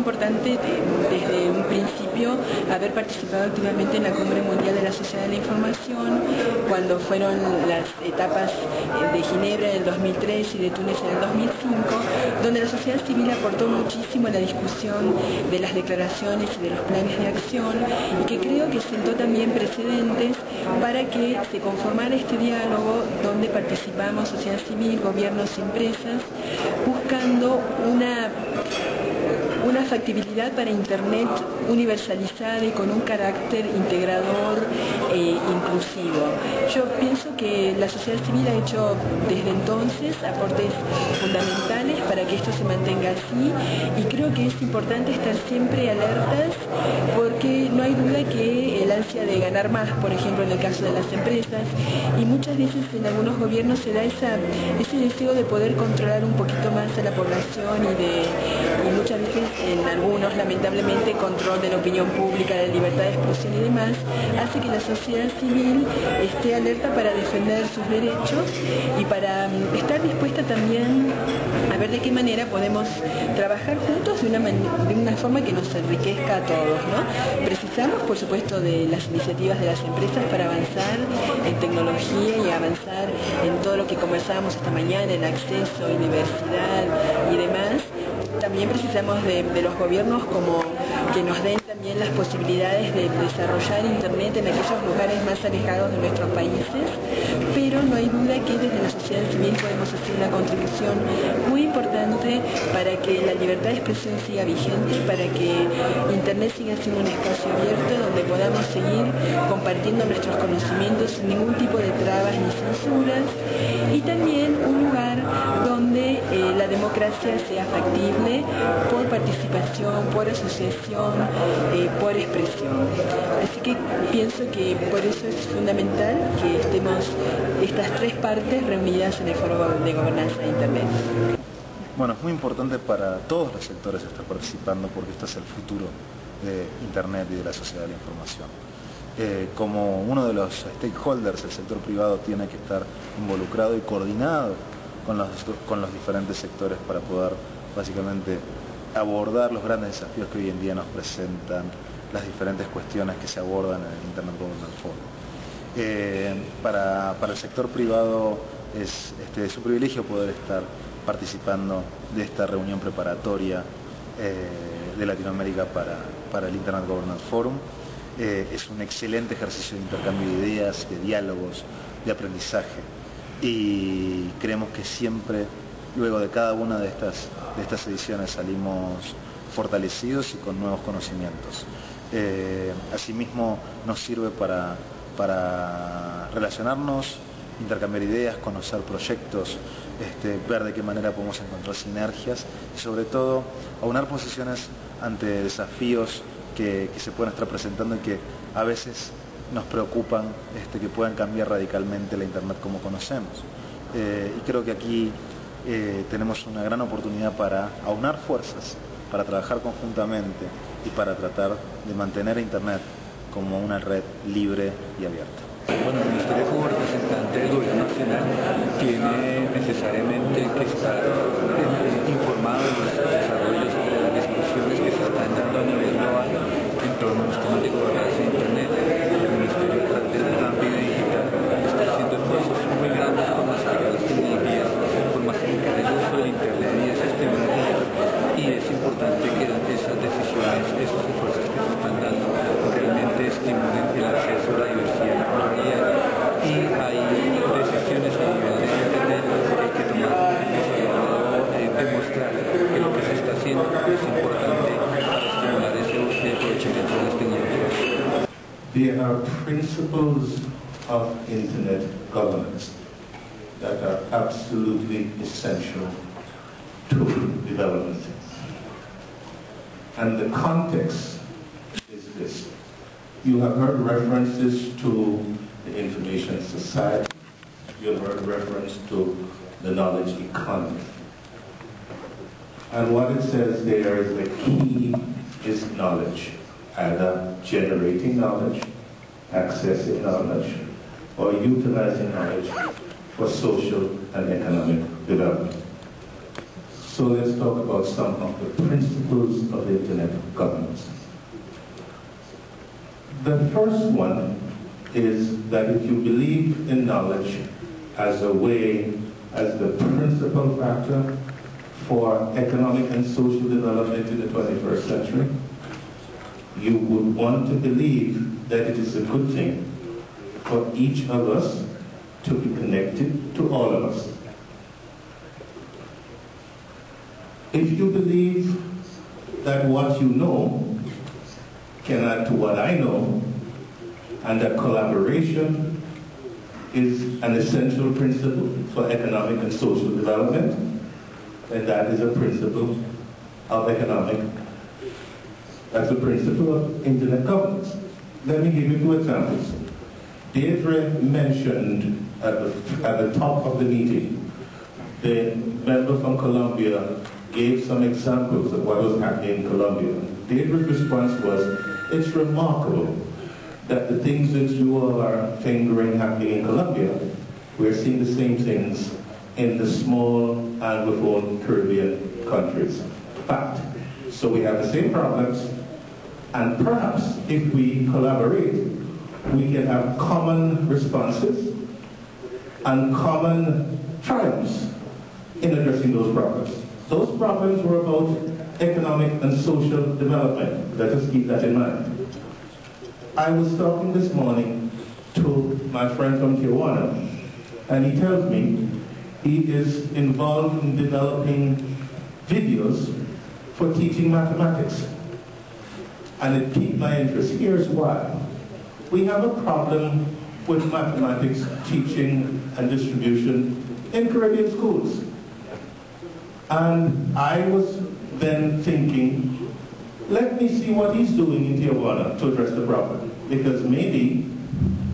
Importante desde un principio haber participado activamente en la Cumbre Mundial de la Sociedad de la Información, cuando fueron las etapas eh, de Ginebra en el 2003 y de Túnez en el 2005, donde la sociedad civil aportó muchísimo a la discusión de las declaraciones y de los planes de acción y que creo que sentó también precedentes para que se conformara este diálogo donde participamos sociedad civil, gobiernos empresas, buscando una una factibilidad para Internet universalizada y con un carácter integrador e inclusivo. Yo pienso que la sociedad civil ha hecho desde entonces aportes fundamentales para que esto se mantenga así y creo que es importante estar siempre alertas porque no hay duda que ansia de ganar más, por ejemplo en el caso de las empresas, y muchas veces en algunos gobiernos se da esa, ese deseo de poder controlar un poquito más a la población y, de, y muchas veces en algunos lamentablemente control de la opinión pública, de libertad de expresión y demás, hace que la sociedad civil esté alerta para defender sus derechos y para mm, estar dispuesta también a ver de qué manera podemos trabajar juntos de una, de una forma que nos enriquezca a todos. ¿no? Precisamos, por supuesto, de las iniciativas de las empresas para avanzar en tecnología y avanzar en todo lo que conversábamos esta mañana, en acceso, universidad y demás, también precisamos de, los gobiernos como que nos den también las posibilidades de desarrollar Internet en aquellos lugares más alejados de nuestros países, pero no hay duda que desde la sociedad civil podemos hacer una contribución muy importante para que la libertad de expresión siga vigente, para que Internet siga siendo un espacio abierto donde podamos seguir compartiendo nuestros conocimientos sin ningún tipo de trabas ni censuras y también un lugar donde eh, la democracia sea factible por participación, por asociación, eh, por expresión. Así que pienso que por eso es fundamental que estemos estas tres partes reunidas en el Foro de Gobernanza de Internet. Bueno, es muy importante para todos los sectores estar participando porque esto es el futuro de Internet y de la sociedad de la información. Eh, como uno de los stakeholders, el sector privado tiene que estar involucrado y coordinado con los, con los diferentes sectores para poder básicamente abordar los grandes desafíos que hoy en día nos presentan, las diferentes cuestiones que se abordan en el Internet Governance Forum. Eh, para, el sector privado es este, su privilegio poder estar participando de esta reunión preparatoria eh, de Latinoamérica para, el Internet Governance Forum. Eh, es un excelente ejercicio de intercambio de ideas, de diálogos, de aprendizaje y creemos que siempre luego de cada una de estas, de estas ediciones salimos fortalecidos y con nuevos conocimientos. Eh, asimismo nos sirve para, para relacionarnos, intercambiar ideas, conocer proyectos, este, ver de qué manera podemos encontrar sinergias y sobre todo aunar posiciones ante desafíos que, se pueden estar presentando y que a veces nos preocupan este, que puedan cambiar radicalmente la Internet como conocemos. Eh, y creo que aquí eh, tenemos una gran oportunidad para aunar fuerzas, para trabajar conjuntamente y para tratar de mantener a Internet como una red libre y abierta. Are principles of Internet governance that are absolutely essential to development. And the context is this. You have heard references to the information society. You have heard reference to the knowledge economy. And what it says there is the key is knowledge, either generating knowledge, accessing knowledge, or utilizing knowledge for social and economic development. So let's talk about some of the principles of Internet governance. The first one is that if you believe in knowledge as a way, as the principal factor for economic and social development in the 21st century, you would want to believe that it is a good thing for each of us to be connected to all of us. If you believe that what you know can add to what I know, and that collaboration is an essential principle for economic and social development, then that is a principle of economic, that's a principle of internet governance. Let me give you two examples. Deirdre mentioned at the, at the top of the meeting, the member from Colombia gave some examples of what was happening in Colombia. Deirdre's response was, it's remarkable that the things that you all are fingering happening in Colombia, we're seeing the same things in the small Anglophone Caribbean countries. Fact. So we have the same problems, and perhaps if we collaborate, we can have common responses and common triumphs in addressing those problems. Those problems were about economic and social development. Let us keep that in mind. I was talking this morning to my friend from Tijuana, and he tells me he is involved in developing videos for teaching mathematics. And it piqued my interest. Here's why. We have a problem with mathematics teaching and distribution in Caribbean schools. And I was then thinking, let me see what he's doing in Tijuana to address the problem. Because maybe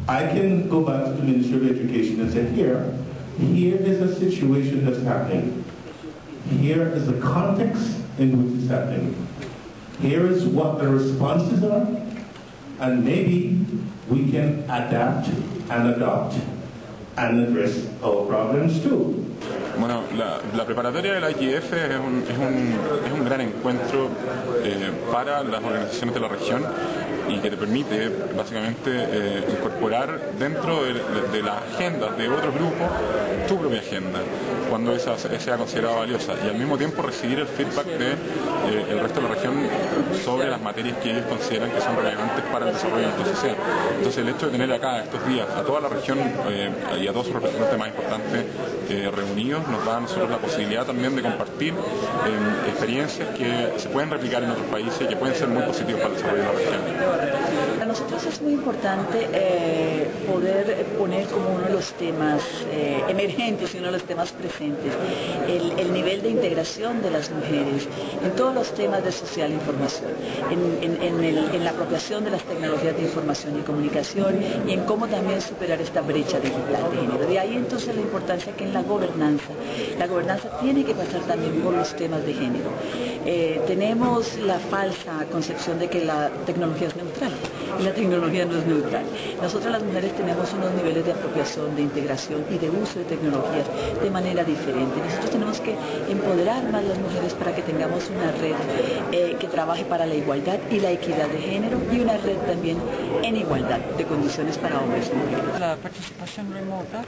I can go back to the Ministry of Education and say, here, here is a situation that's happening. Here is the context in which it's happening. Here is what the responses are, and maybe we can adapt and adopt and address our problems too. Bueno, la, preparatoria de la IGF es un, es un, es un gran encuentro eh, para las organizaciones de la región y que te permite básicamente eh, incorporar dentro de, de, las agendas de otros grupos tu propia agenda cuando esa sea considerada valiosa y al mismo tiempo recibir el feedback del de, eh, resto de la región sobre las materias que ellos consideran que son relevantes para el desarrollo de nuestra sociedad. Entonces el hecho de tener acá estos días a toda la región eh, y a todos sus representantes más importantes reunidos nos da a nosotros la posibilidad también de compartir eh, experiencias que se pueden replicar en otros países y que pueden ser muy positivos para el desarrollo de la región. Para nosotros es muy importante eh, poder poner como uno de los temas eh, emergentes y uno de los temas presentes el, el, nivel de integración de las mujeres en todos los temas de social información, en, el, en, la apropiación de las tecnologías de información y comunicación y en cómo también superar esta brecha digital de género. De ahí entonces la importancia que en la gobernanza, la gobernanza tiene que pasar también por los temas de género. Eh, tenemos la falsa concepción de que la tecnología es neutral y la tecnología no es neutral. Nosotras las mujeres tenemos unos niveles de apropiación, de integración y de uso de tecnologías de manera diferente. Nosotros tenemos que empoderar más las mujeres para que tengamos una red eh, que trabaje para la igualdad y la equidad de género y una red también en igualdad de condiciones para hombres y mujeres. La participación remota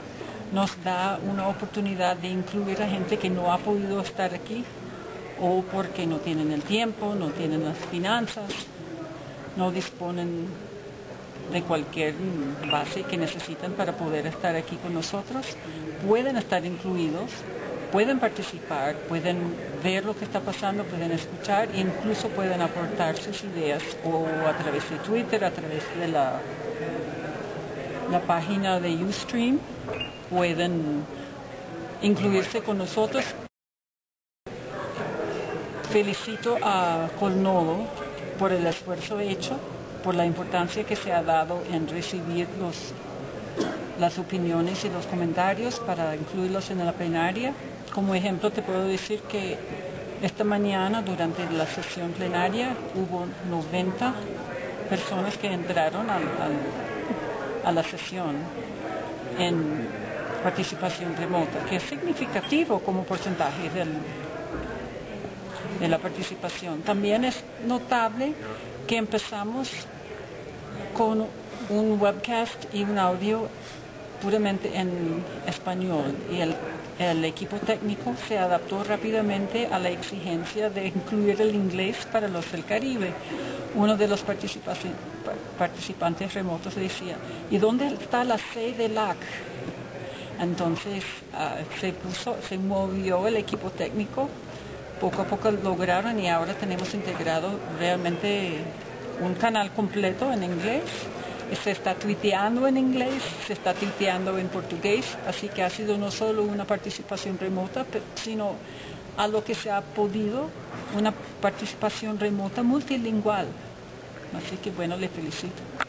nos da una oportunidad de incluir a gente que no ha podido estar aquí o porque no tienen el tiempo, no tienen las finanzas, no disponen de cualquier base que necesitan para poder estar aquí con nosotros, pueden estar incluidos, pueden participar, pueden ver lo que está pasando, pueden escuchar e incluso pueden aportar sus ideas o a través de Twitter, a través de la, la página de Ustream, pueden incluirse con nosotros. Felicito a Colnodo por el esfuerzo hecho, por la importancia que se ha dado en recibir los, las opiniones y los comentarios para incluirlos en la plenaria. Como ejemplo te puedo decir que esta mañana durante la sesión plenaria hubo 90 personas que entraron al, a la sesión en participación remota, que es significativo como porcentaje del, de la participación. También es notable que empezamos con un webcast y un audio puramente en español y el, equipo técnico se adaptó rápidamente a la exigencia de incluir el inglés para los del Caribe. Uno de los participantes remotos decía, ¿y dónde está la C de LAC? Entonces uh, se, se movió el equipo técnico, poco a poco lograron y ahora tenemos integrado realmente un canal completo en inglés se está tuiteando en inglés, se está tuiteando en portugués, así que ha sido no solo una participación remota, sino a lo que se ha podido una participación remota multilingüal. Así que bueno, le felicito.